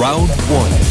Round one.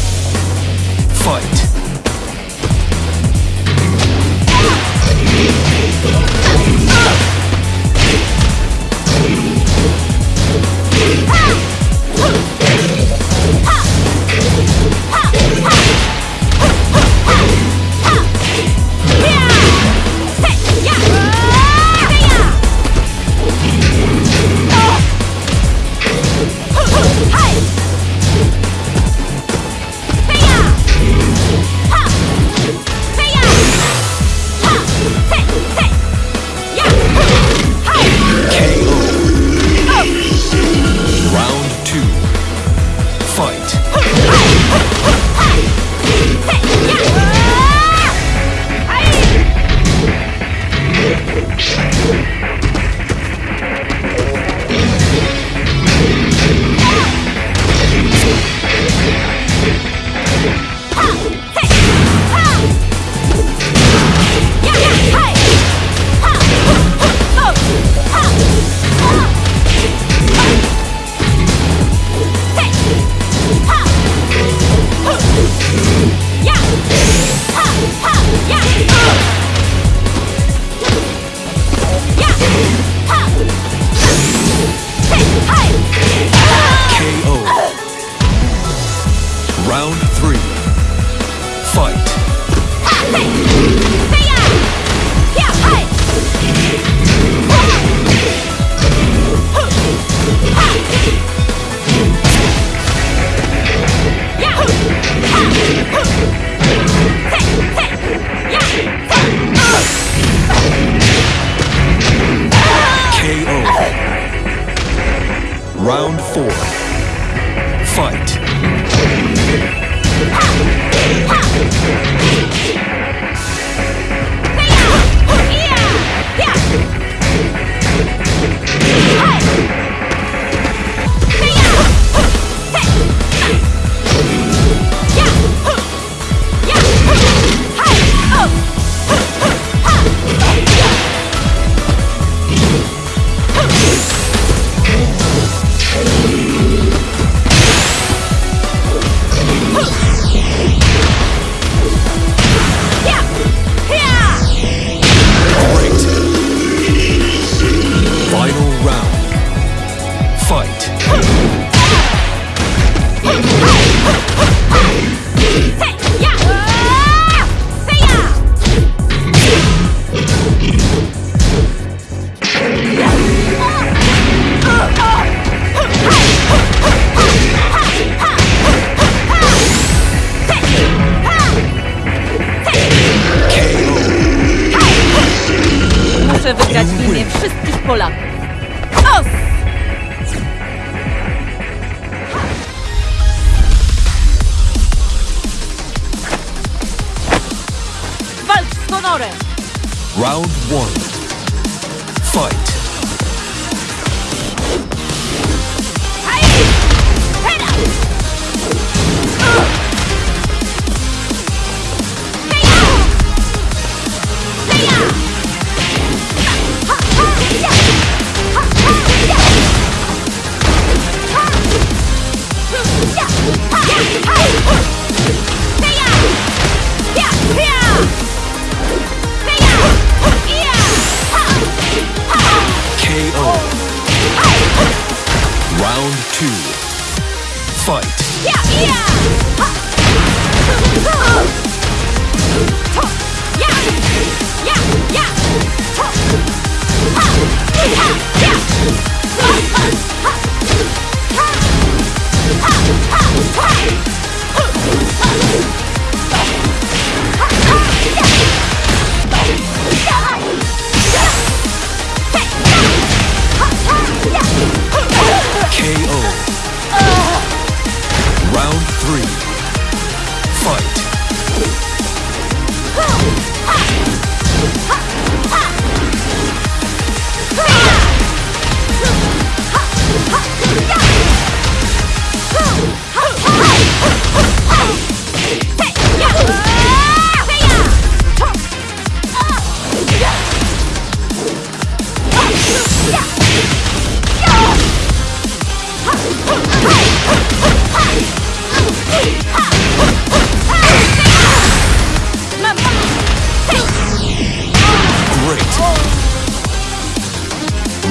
Wszystkich Polaków. Round one. Fight.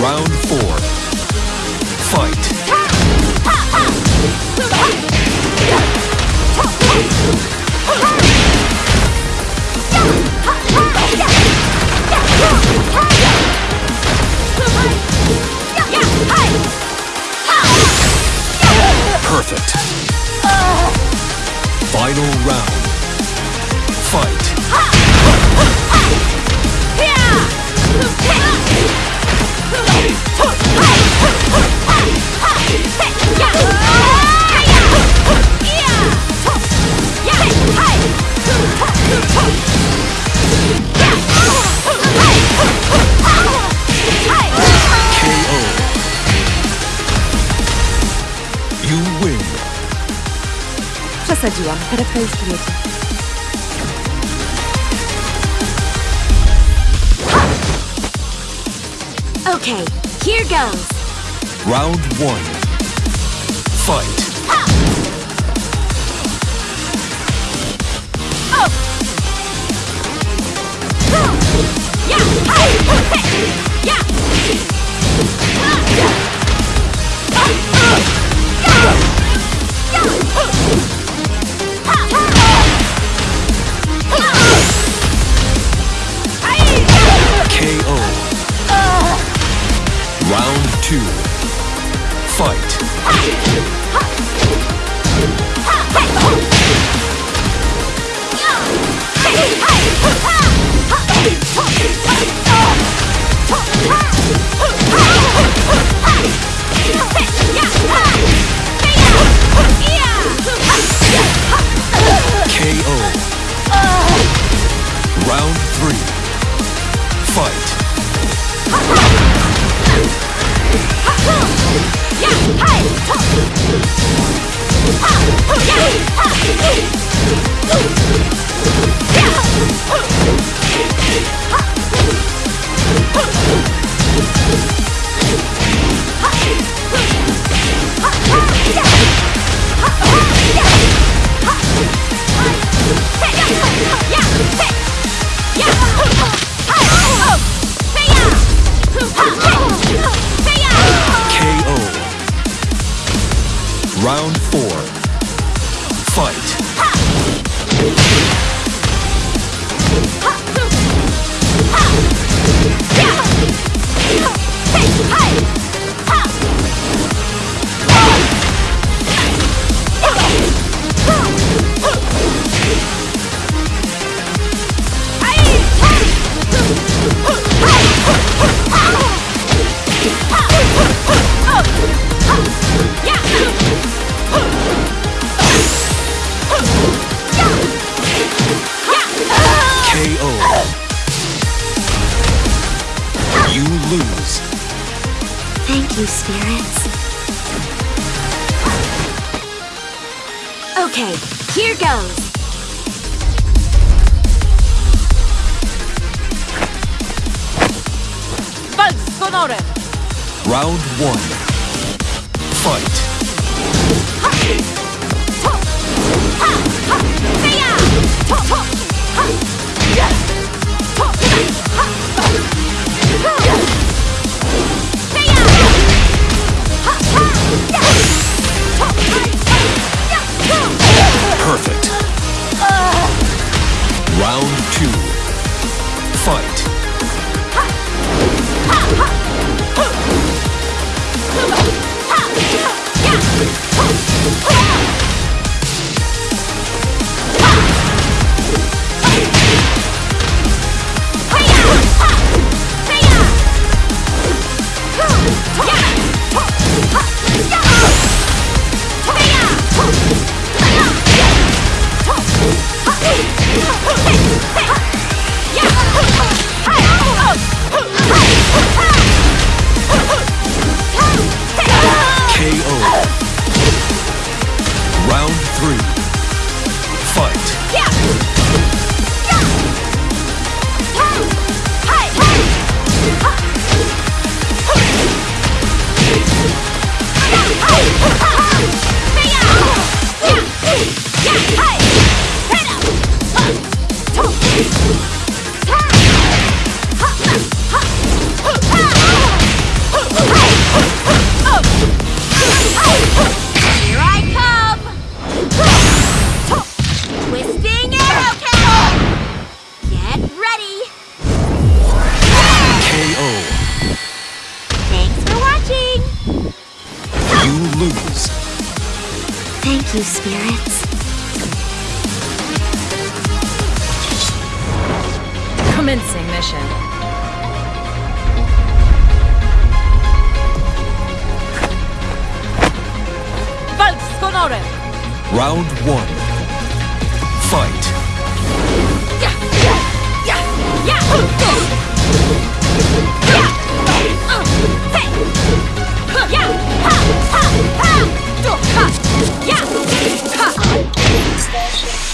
Round four. Fight. Przesadziłam. Karetka już wiecie. Okay, here goes. Round one. Fight. Oh. KO. Okay, here goes. Walcz z honorem! Round one. Fight. Perfect. Round two. Fight. Thank you, spirits. Commencing mission. Walcz z honorem! Round one. Fight. KO.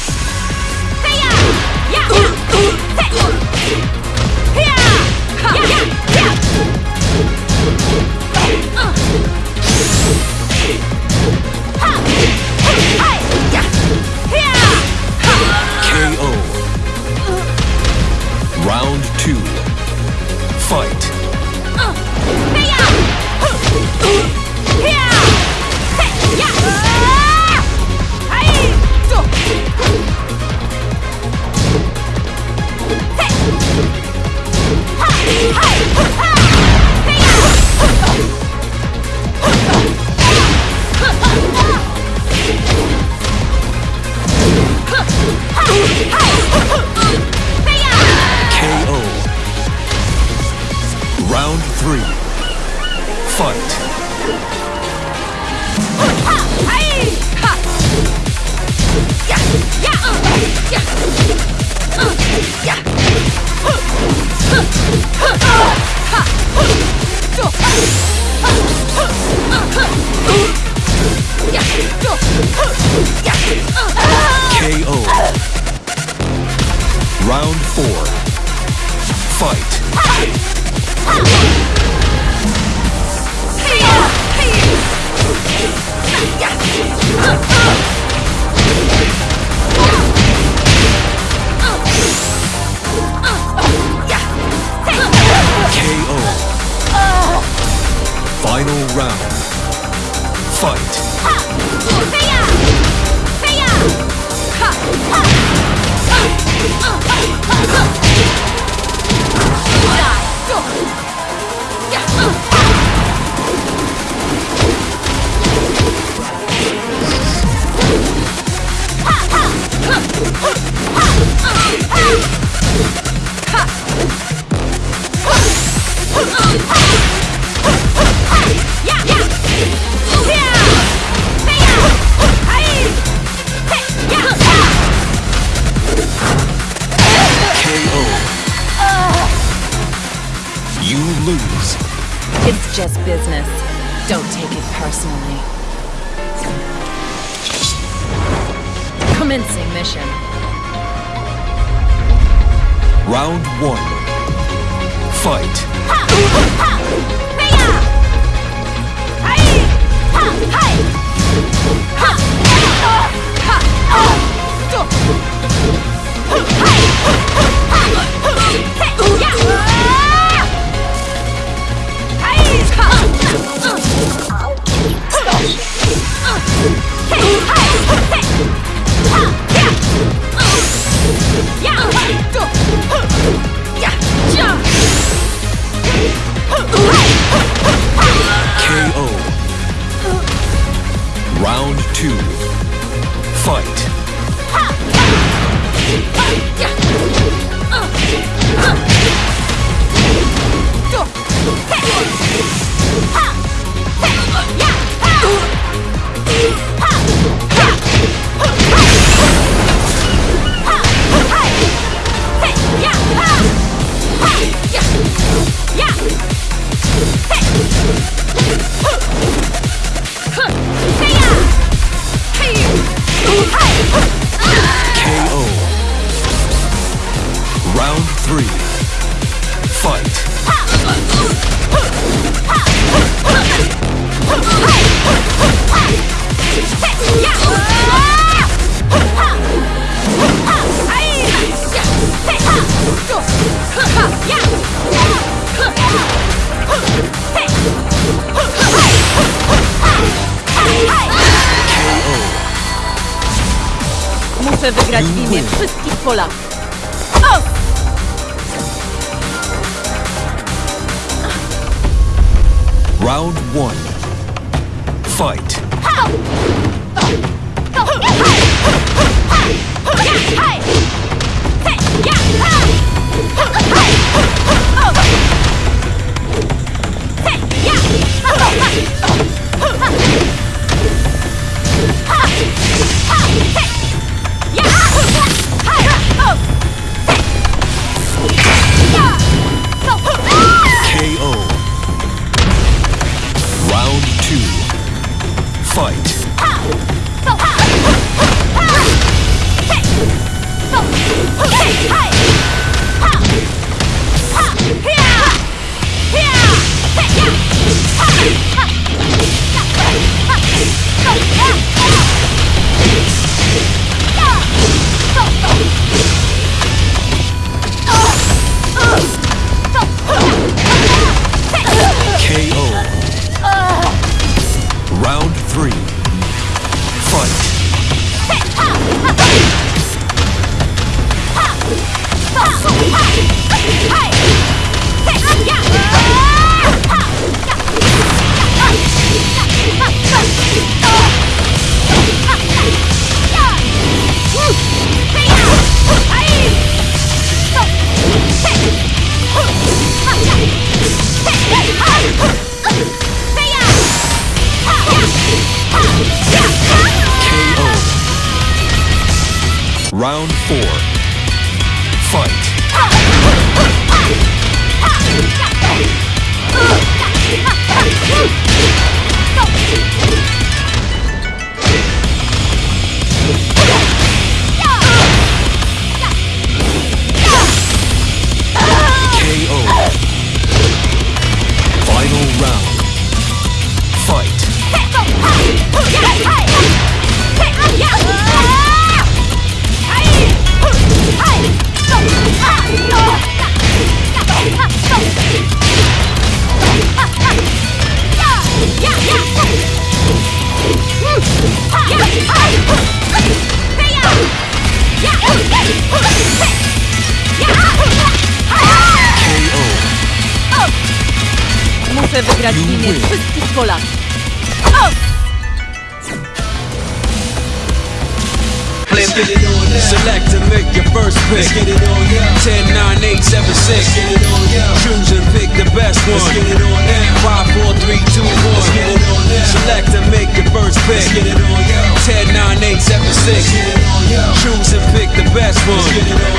Muszę wygrać w imię wszystkich Polaków. O! Round one. Fight. Ha! Ha! Ha! Ha! Ha! Ha! Ha! Four. Fight. KO. Muszę wygrać w imię wszystkich Polaków. Let's get it on now. Select and make your first pick. Let's get it on now. 10, 9, 8, 7, 6. Let's get it on now. Choose and pick the best one. Let's get it on now. 5, 4, 3, 2, 1. Let's get it on now. Select and make your first pick. Let's get it on now. 10, 9, 8, 7, 6. Let's get it on now. Choose and pick the best one. Let's get it on